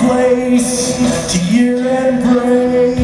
place to your embrace.